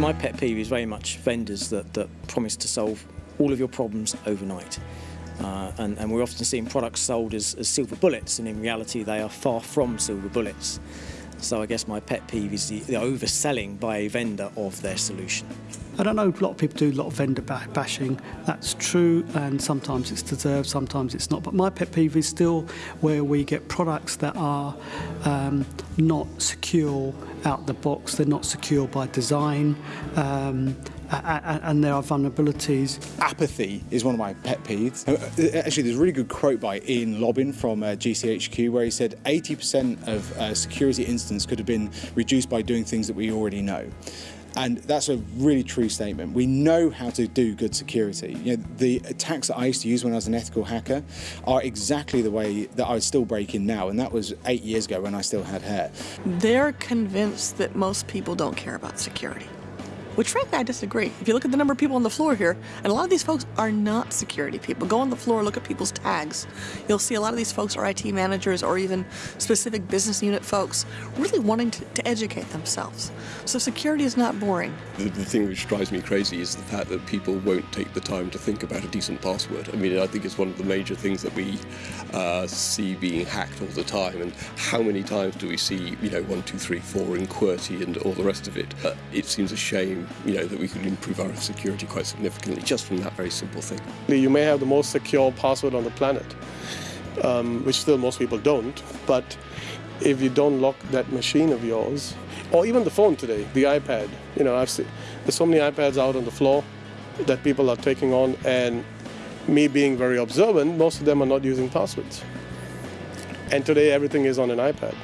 My pet peeve is very much vendors that, that promise to solve all of your problems overnight. Uh, and, and, we're often seeing products sold as, as, silver bullets, and in reality, they are far from silver bullets. So I guess my pet peeve is the, the overselling by a vendor of their solution. I don't know, a lot of people do a lot of vendor bashing. That's true, and sometimes it's deserved, sometimes it's not. But my pet peeve is still where we get products that are um, not secure out the box, they're not secure by design. Um, and there are vulnerabilities. Apathy is one of my pet peeves. Uh, actually, there's a really good quote by Iain Lobban from uh, GCHQ where he said 80% of uh, security incidents could have been reduced by doing things that we already know. And that's a really true statement. We know how to do good security. You know, the attacks that I used to use when I was an ethical hacker are exactly the way that I would still break in now, and that was eight years ago when I still had hair. They're convinced that most people don't care about security which frankly I disagree. If you look at the number of people on the floor here, and a lot of these folks are not security people. Go on the floor, look at people's tags. You'll see a lot of these folks are IT managers or even specific business unit folks really wanting to, to educate themselves. So security is not boring. The, the, thing which drives me crazy is the fact that people won't take the time to think about a decent password. I mean, I think it's one of the major things that we uh, see being hacked all the time. And how many times do we see, you know, one, two, three, four in QWERTY and all the rest of it? Uh, it seems a shame you know, that we could improve our security quite significantly just from that very simple thing. You may have the most secure password on the planet, um, which still most people don't, but if you don't lock that machine of yours, or even the phone today, the iPad, you know, I've seen, there's so many iPads out on the floor that people are taking on, and me being very observant, most of them are not using passwords. And today everything is on an iPad.